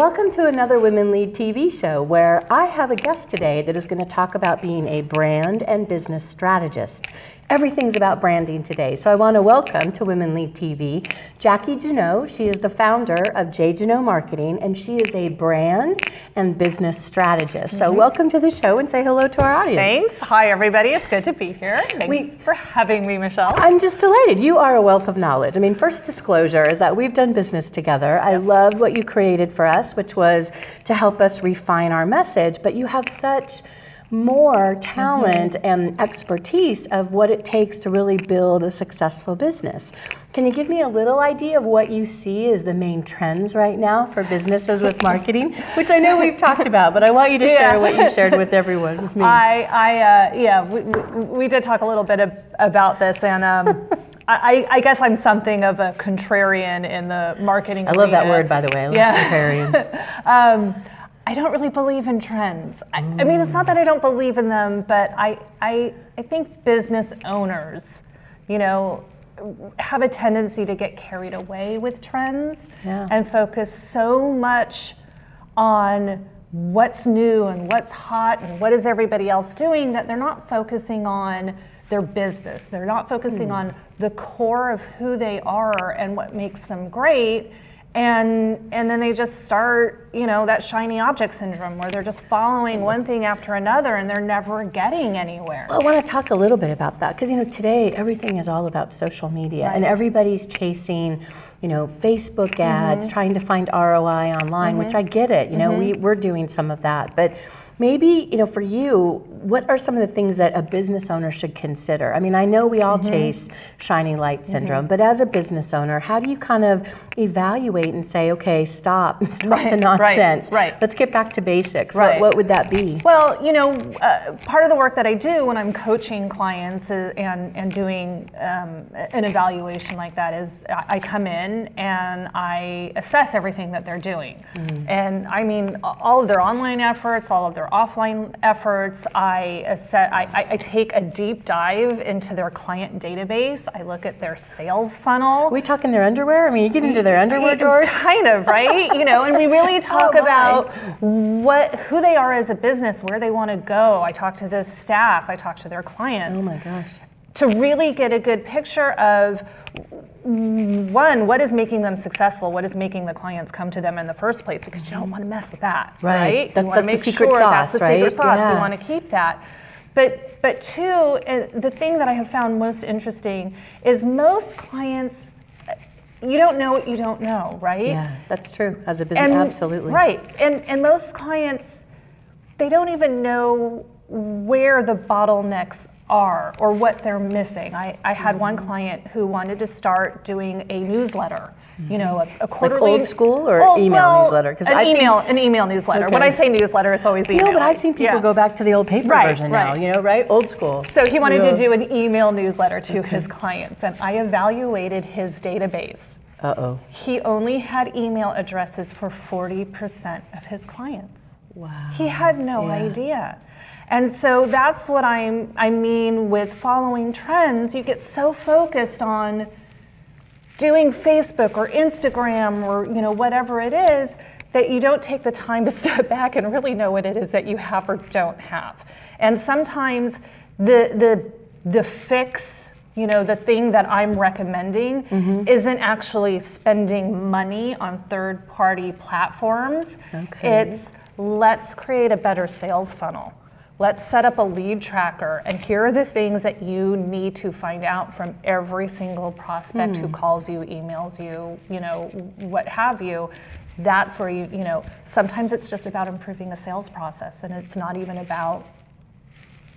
Welcome to another Women Lead TV show where I have a guest today that is going to talk about being a brand and business strategist. Everything's about branding today, so I want to welcome to Women Lead TV Jackie Jeannot. She is the founder of J. Jeannot Marketing, and she is a brand and business strategist. So, mm -hmm. welcome to the show and say hello to our audience. Thanks. Hi, everybody. It's good to be here. Thanks we, for having me, Michelle. I'm just delighted. You are a wealth of knowledge. I mean, first disclosure is that we've done business together. I love what you created for us, which was to help us refine our message, but you have such more talent mm -hmm. and expertise of what it takes to really build a successful business. Can you give me a little idea of what you see as the main trends right now for businesses with marketing, which I know we've talked about, but I want you to yeah. share what you shared with everyone, with me. I, I uh, yeah, we, we, did talk a little bit of, about this, and um, I, I, guess I'm something of a contrarian in the marketing. I love that word, by the way. I love yeah. contrarians. um, I don't really believe in trends. I, I, mean, it's not that I don't believe in them, but I, I, I think business owners, you know, have a tendency to get carried away with trends yeah. and focus so much on what's new and what's hot and what is everybody else doing that they're not focusing on their business. They're not focusing mm. on the core of who they are and what makes them great and and then they just start you know that shiny object syndrome where they're just following one thing after another and they're never getting anywhere well, i want to talk a little bit about that because you know today everything is all about social media right. and everybody's chasing you know facebook ads mm-hmm. trying to find roi online mm-hmm. which i get it you know mm-hmm. we, we're doing some of that but maybe you know for you what are some of the things that a business owner should consider i mean i know we all mm-hmm. chase shiny light mm-hmm. syndrome mm-hmm. but as a business owner how do you kind of evaluate and say okay stop stop right, the nonsense right, right, let's get back to basics right. what, what would that be well you know uh, part of the work that i do when i'm coaching clients and and doing um, an evaluation like that is i come in and i assess everything that they're doing mm-hmm. and i mean all of their online efforts all of their offline efforts. I, uh, set, I, I, take a deep dive into their client database. I look at their sales funnel. Are we talking their underwear? I mean, you get into their underwear drawers? Kind of, right? you know, and we really talk oh about what who they are as a business, where they want to go. I talk to the staff. I talk to their clients. Oh my gosh. To really get a good picture of one, what is making them successful? What is making the clients come to them in the first place? Because you don't want to mess with that, right? right? That, you want to make sure sauce, that's the right? secret sauce. Yeah. You want to keep that. But but two, uh, the thing that I have found most interesting is most clients. You don't know what you don't know, right? Yeah, that's true. As a business, and, absolutely. Right, and and most clients, they don't even know where the bottlenecks are or what they're missing. I, I had one client who wanted to start doing a newsletter, you know, a, a quarterly. Like old school or oh, email well, newsletter? Because an I've email, seen, an email newsletter. Okay. When I say newsletter, it's always email. No, but I've seen people yeah. go back to the old paper right, version right. now. You know, right? Old school. So he wanted to do an email newsletter to okay. his clients, and I evaluated his database. Uh oh. He only had email addresses for 40% of his clients. Wow. He had no yeah. idea. And so that's what I'm, I mean with following trends. You get so focused on doing Facebook or Instagram or you know whatever it is that you don't take the time to step back and really know what it is that you have or don't have. And sometimes the the the fix, you know, the thing that I'm recommending mm-hmm. isn't actually spending money on third party platforms. Okay. It's let's create a better sales funnel. Let's set up a lead tracker, and here are the things that you need to find out from every single prospect mm. who hmm. calls you, emails you, you know, what have you. That's where you, you know, sometimes it's just about improving the sales process, and it's not even about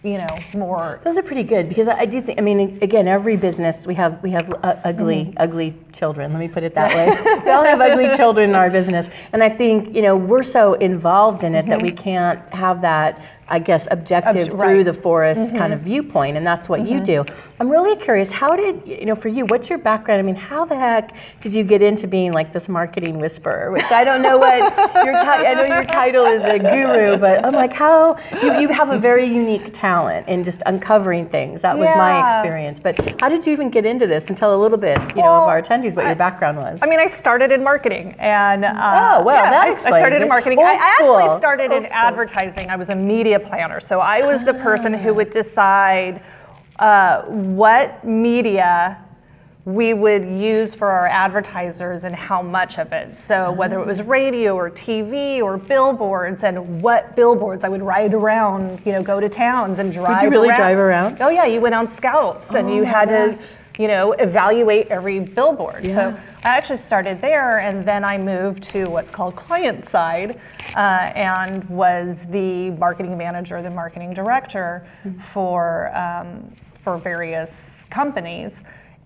you know more those are pretty good because i do think i mean again every business we have we have uh, ugly mm-hmm. ugly children let me put it that way we all have ugly children in our business and i think you know we're so involved in it mm-hmm. that we can't have that I guess, objective Obj- through right. Mm-hmm. the forest kind of viewpoint, and that's what you do. I'm really curious, how did, you know, for you, what's your background? I mean, how the heck did you get into being like this marketing whisperer, which I don't know what your I know your title is a guru, but I'm like, how, you, you have a very unique talent in just uncovering things. That was my experience. But how did you even get into this and tell a little bit, you know, of our attendees what your background was? I mean, I started in marketing, and uh, Oh, well, yeah, that I, I started it. in marketing. I, I actually started Old in school. advertising. I was a media planner, so I was the person who would decide uh, what media we would use for our advertisers and how much of it. So whether it was radio or TV or billboards, and what billboards I would ride around, you know, go to towns and drive. Did you really around. drive around? Oh yeah, you went on scouts and Oh you my had to, gosh. You know, evaluate every billboard. Yeah. So I actually started there, and then I moved to what's called client side, uh, and was the marketing manager, the marketing director Mm-hmm. for um, for various companies.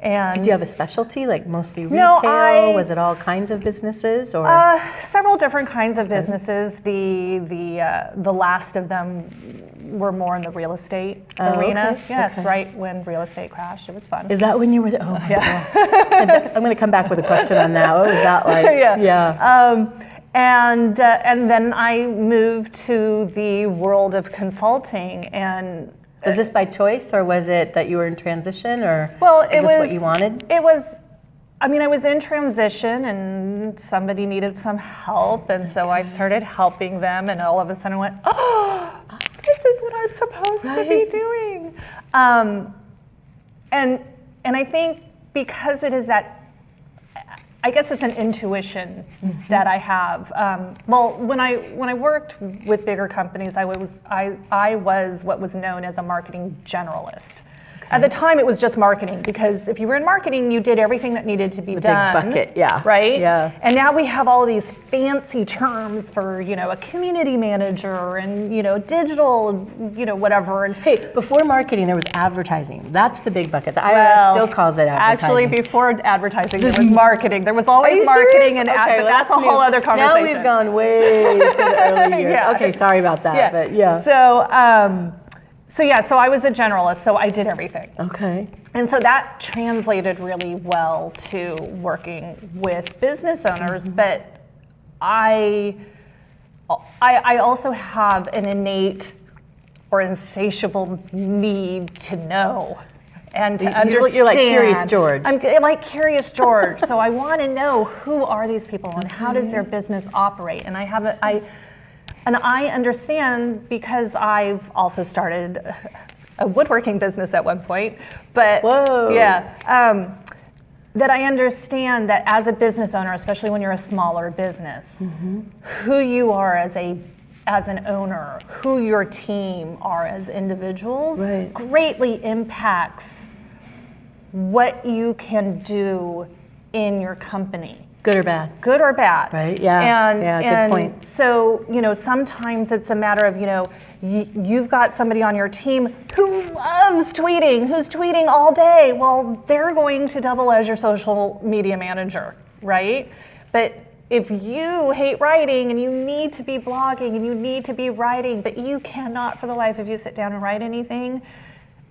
And did you have a specialty, like mostly retail? No? I- was it all kinds of businesses, or Uh, several different kinds of businesses. The the uh, the last of them were more in the real estate Oh, arena. okay, Yes, okay. right when real estate crashed, it was fun. is that when you were? The, oh my gosh! I'm going to come back with a question on that. What was that like? yeah. Yeah. Um, and uh, and then I moved to the world of consulting, and Was this by choice, or was it that you were in transition, or well, is this was what you wanted? It was. I mean, I was in transition, and somebody needed some help, and so I started helping them, and all of a sudden I went, "Oh, this is what I'm supposed to be doing." Um, and and I think because it is that I guess it's an intuition that I have. Um, well, when I when I worked with bigger companies, I was I I was what was known as a marketing generalist. At the time, it was just marketing because if you were in marketing, you did everything that needed to be done. big bucket, yeah, Right. yeah. And now we have all these fancy terms for you know a community manager and you know digital, you know whatever. And Hey, before marketing, there was advertising. That's the big bucket. The IRS Well, still calls it advertising. Actually, before advertising, there was marketing. There was always marketing serious? and Okay, ad, but well, that's, a whole other conversation. Now we've gone way to the early years. Yeah. Okay, sorry about that, but yeah. So, um, so yeah, so I was a generalist, so I did everything. okay. And so that translated really well to working with business owners, Mm-hmm. but I, I, I also have an innate or insatiable need to know and to You- understand. you're like Curious George. I'm like Curious George. so I want to know who are these people and how does their business operate. And I have a, I, and I understand because I've also started a woodworking business at one point. But Whoa. yeah, um, that I understand that as a business owner, especially when you're a smaller business, Mm-hmm. who you are as a as an owner, who your team are as individuals, Right. greatly impacts what you can do in your company Good or bad? good or bad. Right, yeah, And, yeah, good and point. So, you know, sometimes it's a matter of, you know, you've got somebody on your team who loves tweeting, who's tweeting all day. Well, they're going to double as your social media manager, right? But if you hate writing and you need to be blogging and you need to be writing, but you cannot for the life of you sit down and write anything,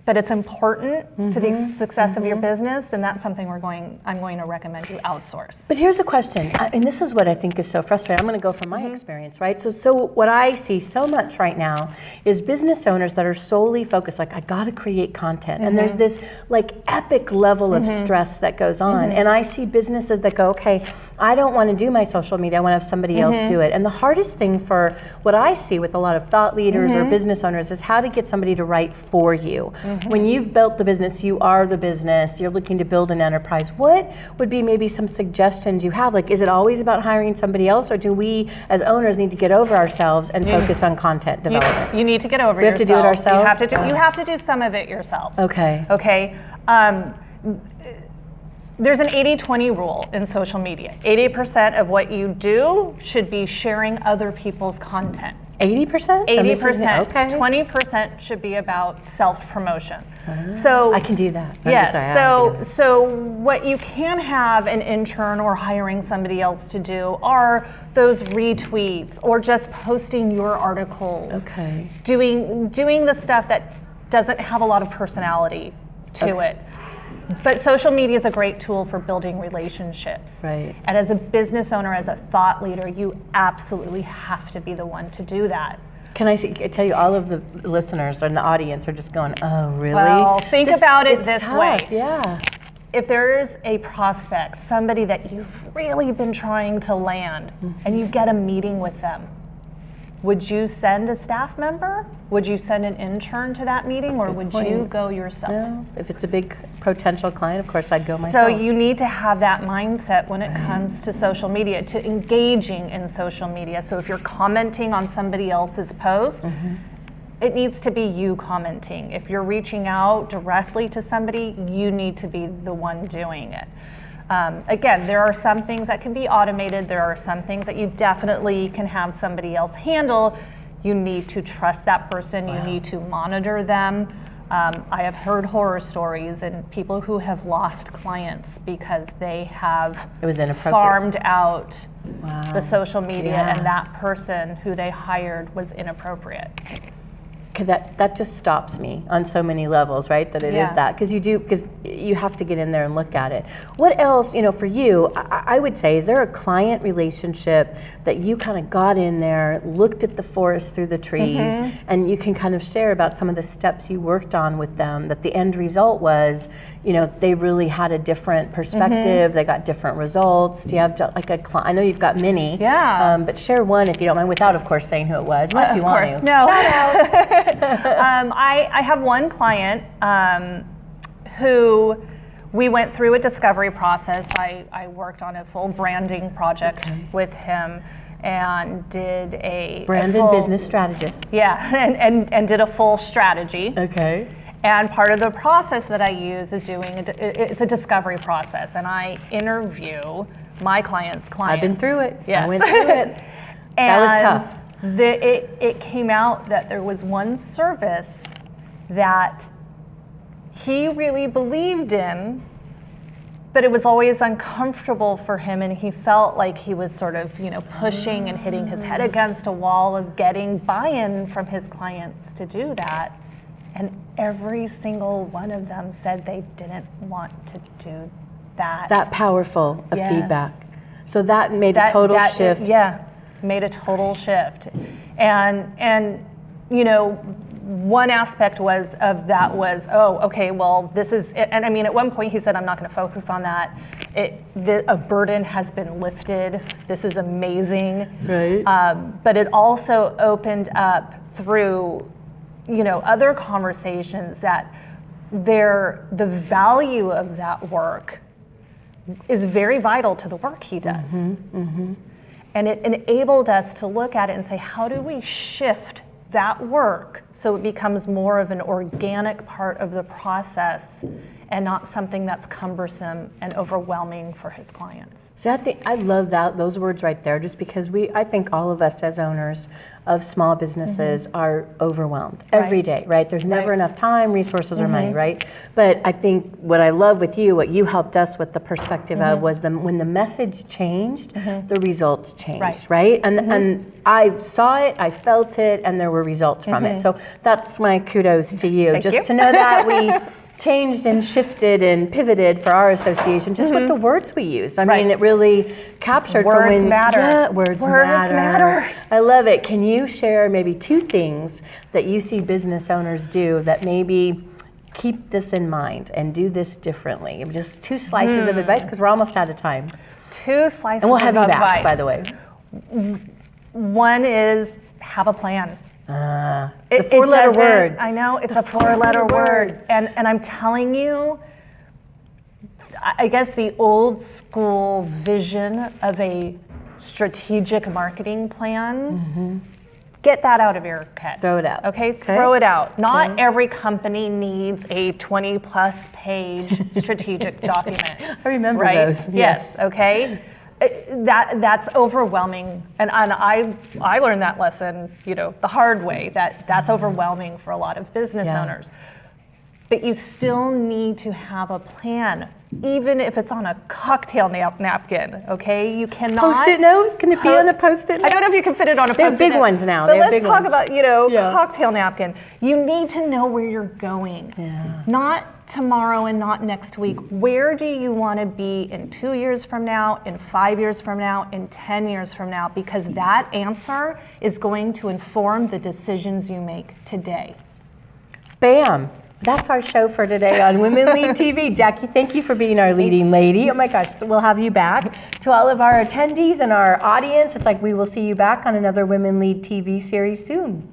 but it's important to Mm-hmm. the success of your business, then that's something we're going, I'm going to recommend you outsource. But here's a question, and this is what I think is so frustrating. I'm going to go from my Mm-hmm. experience, right? So, so what I see so much right now is business owners that are solely focused, like I got to create content, and there's Mm-hmm. this like epic level of stress that goes on. Mm-hmm. And I see businesses that go, okay, I don't want to do my social media. I want to have somebody else Mm-hmm. do it. And the hardest thing for what I see with a lot of thought leaders Mm-hmm. or business owners is how to get somebody to write for you. Mm-hmm. When you've built the business, you are the business. You're looking to build an enterprise. What would be maybe some suggestions you have? Like, is it always about hiring somebody else, or do we as owners need to get over ourselves and focus on content development? you need to get over We have to do it yourself. You have ourselves? to do, you have to do some of it yourself. Okay. Okay. Um, there's an 80 20 rule in social media 80% of what you do should be sharing other people's content. 80%? Eighty And this is- percent. Okay. Twenty percent should be about self promotion. So I can do that. I'm Yes. sorry, so so what you can have an intern or hiring somebody else to do are those retweets or just posting your articles. Okay. Doing doing the stuff that doesn't have a lot of personality to Okay. it. But social media is a great tool for building relationships. Right. And as a business owner, as a thought leader, you absolutely have to be the one to do that. Can I, see, I tell you, all of the listeners and the audience are just going, oh, really? Well, think about it this tough. way. Yeah. if there's a prospect, somebody that you've really been trying to land, and you get a meeting with them, would you send a staff member? Would you send an intern to that meeting, or would you go yourself? No, if it's a big potential client, of course I'd go myself. So you need to have that mindset when it comes to social media, to engaging in social media. So if you're commenting on somebody else's post, mm-hmm. it needs to be you commenting. If you're reaching out directly to somebody, you need to be the one doing it. Um, again, there are some things that can be automated. There are some things that you definitely can have somebody else handle. You need to trust that person. You need to monitor them. Um, I have heard horror stories and people who have lost clients because they have It was inappropriate. farmed out Wow. the social media Yeah. and that person who they hired was inappropriate. That that just stops me on so many levels, right? That it is Yeah. that because you do because you have to get in there and look at it. What else, you know, for you? I, I would say, is there a client relationship that you kind of got in there, looked at the forest through the trees, Mm-hmm. and you can kind of share about some of the steps you worked on with them? That the end result was, you know, they really had a different perspective. They got different results. Do you have like a client? I know you've got many. Yeah. Um, but share one if you don't mind, without, of course, saying who it was, unless you of want course, to. no. um, I, I have one client um, who we went through a discovery process. I, I worked on a full branding project Okay. with him and did a a Branded full- business strategist. Yeah, and, and, and did a full strategy. Okay. And part of the process that I use is doing, a, it's a discovery process, and I interview my clients' clients. I've been through it. Yes. I went through it. That was tough. The, it, it came out that there was one service that he really believed in, but it was always uncomfortable for him, and he felt like he was sort of, you know, pushing and hitting his head mm. against a wall of getting buy-in from his clients to do that. And every single one of them said they didn't want to do that. That powerful of Yes. feedback. So that made a total that- shift. Yeah, made a total shift. And and you know, one aspect was of that was oh okay well this is and I mean at one point he said I'm not going to focus on that. It the, a burden has been lifted. This is amazing. Right. Um, but it also opened up through you know other conversations that there the value of that work is very vital to the work he does. Mm-hmm, mm-hmm. And it enabled us to look at it and say, how do we shift that work so it becomes more of an organic part of the process and not something that's cumbersome and overwhelming for his clients? See, I think I love that those words right there, just because we, I think all of us as owners of small businesses mm-hmm. are overwhelmed every day, right? There's never Right. enough time, resources, or money, mm-hmm. right? But I think what I love with you, what you helped us with the perspective of, mm-hmm. was the when the message changed, the results changed, Right. right? And and I saw it, I felt it, and there were results from it. So that's my kudos to you, Thank just you. to know that we. Changed and shifted and pivoted for our association, just with the words we used. I Right. mean, it really captured for Words when matter. Yeah, words, Words matter. matter. I love it. Can you share maybe two things that you see business owners do that maybe keep this in mind and do this differently? Just two slices Hmm. of advice because we're almost out of time. Two slices of advice. And we'll have you back, advice. by the way. One is have a plan. Uh, It- the four-letter word. I know it's The a four-letter four-letter word, and and I'm telling you, I guess the old school vision of a strategic marketing plan. Get that out of your head. Throw it out. Okay, Okay. throw it out. Not Okay. every company needs a 20 plus page strategic document. I remember right? those, Yes. yes. Okay. It- that that's overwhelming and, and i i learned that lesson you know the hard way that that's overwhelming for a lot of business Yeah. owners but you still need to have a plan even if it's on a cocktail nap- napkin okay you cannot Post-it note? Can it be on a post-it i don't know if you can fit it on a post-it big note, ones now. but let's talk ones. about you know Yeah. cocktail napkin you need to know where you're going Yeah. not tomorrow and not next week. Where do you want to be in two years from now, in five years from now, in 10 years from now? Because that answer is going to inform the decisions you make today. Bam. That's our show for today on Women Lead TV. Jackie, thank you for being our leading lady. Oh my gosh, we'll have you back. To all of our attendees and our audience, it's like we will see you back on another Women Lead TV series soon.